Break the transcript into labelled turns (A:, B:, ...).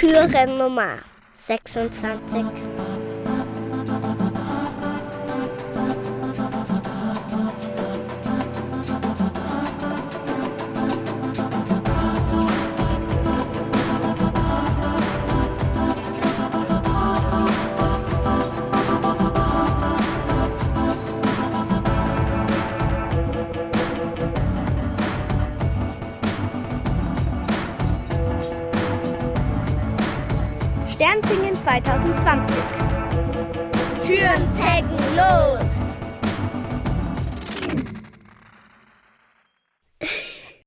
A: Türennummer 26. Sternsingen 2020. Türen taggen los!